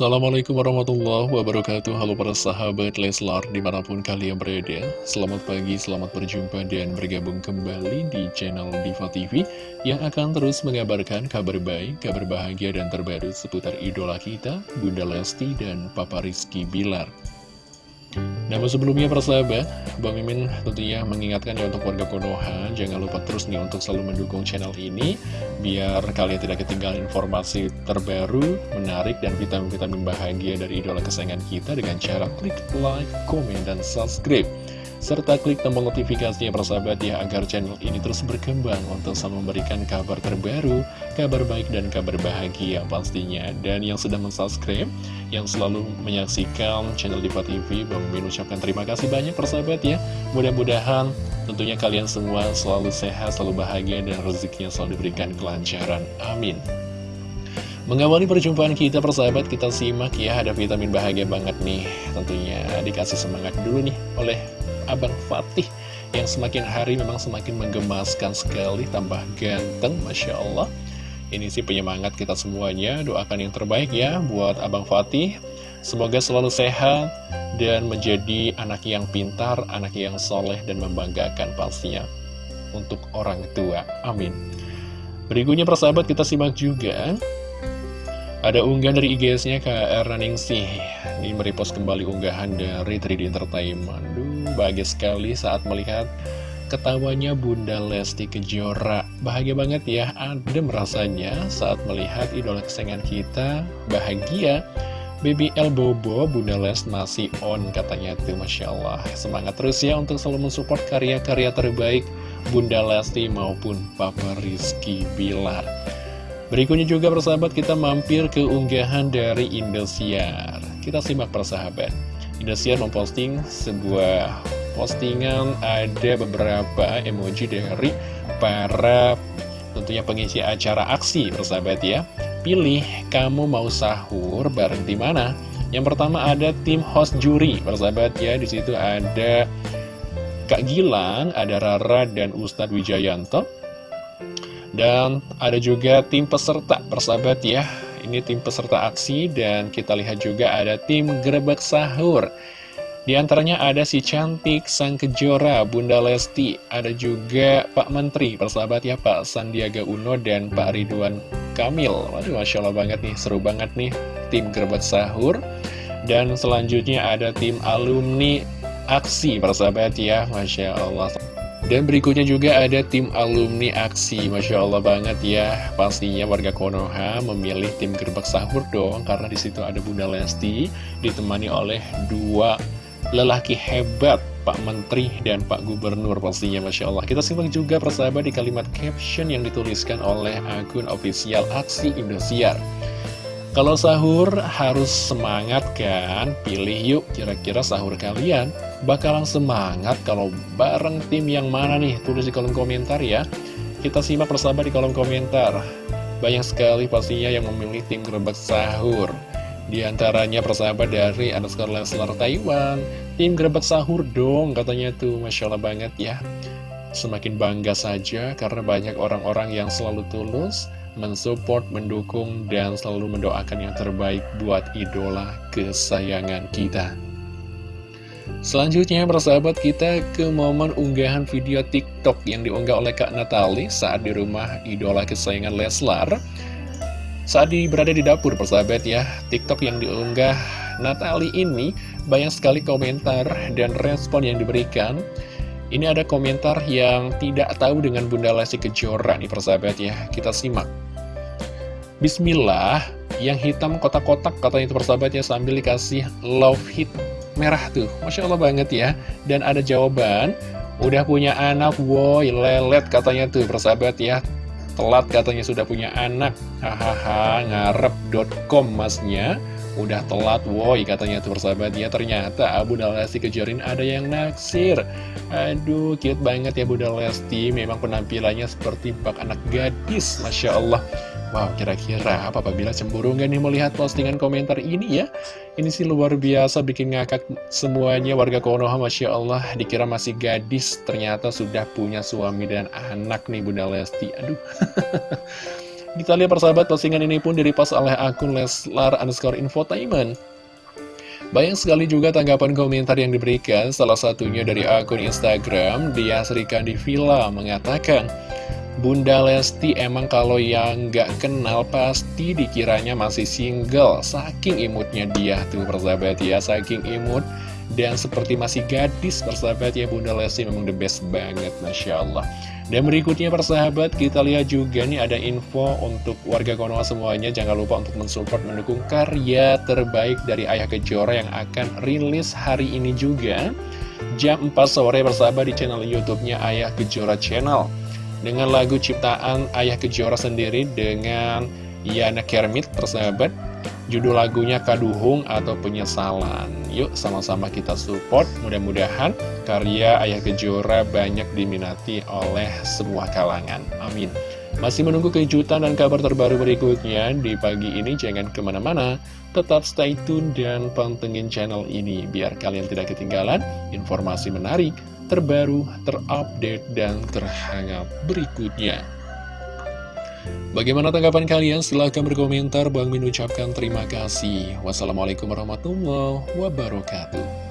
Assalamualaikum warahmatullahi wabarakatuh. Halo para sahabat Leslar di mana pun kalian berada. Selamat pagi, selamat berjumpa dan bergabung kembali di channel Diva TV Yang akan terus mengabarkan kabar baik, kabar bahagia dan terbaru seputar idola kita Bunda Lesti dan Papa Rizky Bilar namun sebelumnya persahabat, Bang Mimin tentunya mengingatkan ya untuk warga Konoha Jangan lupa terus nih untuk selalu mendukung channel ini Biar kalian tidak ketinggalan informasi terbaru, menarik, dan vitamin-vitamin bahagia dari idola kesayangan kita Dengan cara klik like, komen, dan subscribe serta klik tombol notifikasinya persahabat ya agar channel ini terus berkembang untuk selalu memberikan kabar terbaru, kabar baik dan kabar bahagia pastinya. Dan yang sudah mensubscribe, yang selalu menyaksikan channel Diva TV, Bang Min ucapkan terima kasih banyak persahabat ya. Mudah-mudahan tentunya kalian semua selalu sehat, selalu bahagia dan rezekinya selalu diberikan kelancaran. Amin. Mengawali perjumpaan kita persahabat kita simak ya ada vitamin bahagia banget nih. Tentunya dikasih semangat dulu nih oleh Abang Fatih yang semakin hari memang semakin menggemaskan sekali tambah ganteng Masya Allah. Ini sih penyemangat kita semuanya doakan yang terbaik ya buat Abang Fatih. Semoga selalu sehat dan menjadi anak yang pintar anak yang soleh dan membanggakan pastinya untuk orang tua. Amin. Berikutnya persahabat kita simak juga ada unggahan dari IGS-nya KR Raningsih Ini merepost kembali unggahan dari 3D Entertainment. Duh, bahagia sekali saat melihat ketawanya Bunda Lesti Kejora. Bahagia banget ya, adem rasanya saat melihat idola kesayangan kita Bahagia. BBL Bobo, Bunda Les masih on katanya tuh Masya Allah. Semangat terus ya untuk selalu mensupport karya-karya terbaik Bunda Lesti maupun Papa Rizky Bilar Berikutnya juga persahabat kita mampir ke unggahan dari Indosiar. Kita simak persahabat. Indosiar memposting sebuah postingan ada beberapa emoji dari para tentunya pengisi acara aksi persahabat ya. Pilih kamu mau sahur bareng di mana? Yang pertama ada tim host juri persahabat ya. Di situ ada Kak Gilang, ada Rara dan Ustadz Wijayanto dan ada juga tim peserta, persahabat ya. Ini tim peserta aksi dan kita lihat juga ada tim gerebek sahur. Di antaranya ada si cantik Sang Kejora, Bunda Lesti, ada juga Pak Menteri, persahabat ya Pak Sandiaga Uno dan Pak Ridwan Kamil. Waduh, Masya Allah banget nih, seru banget nih tim gerebek sahur. Dan selanjutnya ada tim alumni aksi, persahabat ya, Masya Allah. Dan berikutnya juga ada tim alumni aksi. Masya Allah banget ya. Pastinya warga Konoha memilih tim gerbak sahur dong Karena di situ ada Bunda Lesti Ditemani oleh dua lelaki hebat Pak Menteri dan Pak Gubernur pastinya Masya Allah. Kita simak juga persahabat di kalimat caption yang dituliskan oleh akun ofisial Aksi Indosiar kalau sahur harus semangat kan? Pilih yuk kira-kira sahur kalian bakalan semangat kalau bareng tim yang mana nih? Tulis di kolom komentar ya. Kita simak persahabat di kolom komentar. Banyak sekali pastinya yang memilih tim gerbek sahur. Di antaranya persahabat dari underscore Leslar Taiwan. Tim gerbek sahur dong katanya tuh. Masya Allah banget ya. Semakin bangga saja karena banyak orang-orang yang selalu tulus mensupport, mendukung, dan selalu mendoakan yang terbaik buat idola kesayangan kita. Selanjutnya persahabat kita ke momen unggahan video TikTok yang diunggah oleh Kak Natali saat di rumah idola kesayangan Leslar. Saat di, berada di dapur persahabat ya, TikTok yang diunggah Natali ini banyak sekali komentar dan respon yang diberikan. Ini ada komentar yang tidak tahu dengan Bunda Lesti Kejora nih persahabat ya, kita simak. Bismillah, yang hitam kotak-kotak katanya itu persahabatnya sambil dikasih love hit merah tuh. Masya Allah banget ya. Dan ada jawaban, udah punya anak, woi lelet katanya tuh persahabat ya. Telat katanya sudah punya anak. Hahaha, ngarep.com masnya. Udah telat, woi katanya tuh persahabat ya. Ternyata Abu Lesti kejarin ada yang naksir. Aduh, cute banget ya Bunda Lesti. Memang penampilannya seperti bak anak gadis. Masya Allah. Wow, kira-kira apa apabila cemburu nggak nih melihat postingan komentar ini ya? Ini sih luar biasa bikin ngakak semuanya warga Konoha, Masya Allah. Dikira masih gadis, ternyata sudah punya suami dan anak nih Bunda Lesti. Aduh. Kita lihat persahabat postingan ini pun direpost oleh akun Leslar underscore infotainment. Banyak sekali juga tanggapan komentar yang diberikan, salah satunya dari akun Instagram, dia Srika di Villa mengatakan, Bunda Lesti emang kalau yang gak kenal pasti dikiranya masih single, saking imutnya dia tuh persahabat ya, saking imut. Dan seperti masih gadis persahabat ya Bunda Lesti memang the best banget Masya Allah. Dan berikutnya persahabat kita lihat juga nih ada info untuk warga Konoha semuanya. Jangan lupa untuk mensupport mendukung karya terbaik dari Ayah Kejora yang akan rilis hari ini juga. Jam 4 sore persahabat di channel Youtubenya Ayah Kejora Channel Dengan lagu ciptaan Ayah Kejora sendiri dengan Yana Kermit persahabat Judul lagunya Kaduhung atau Penyesalan. Yuk sama-sama kita support, mudah-mudahan karya Ayah Kejora banyak diminati oleh semua kalangan. Amin. Masih menunggu kejutan dan kabar terbaru berikutnya di pagi ini, jangan ke mana-mana. Tetap stay tune dan pantengin channel ini biar kalian tidak ketinggalan informasi menarik, terbaru, terupdate, dan terhangat berikutnya. Bagaimana tanggapan kalian? Silahkan berkomentar. Bang Min ucapkan terima kasih. Wassalamualaikum warahmatullahi wabarakatuh.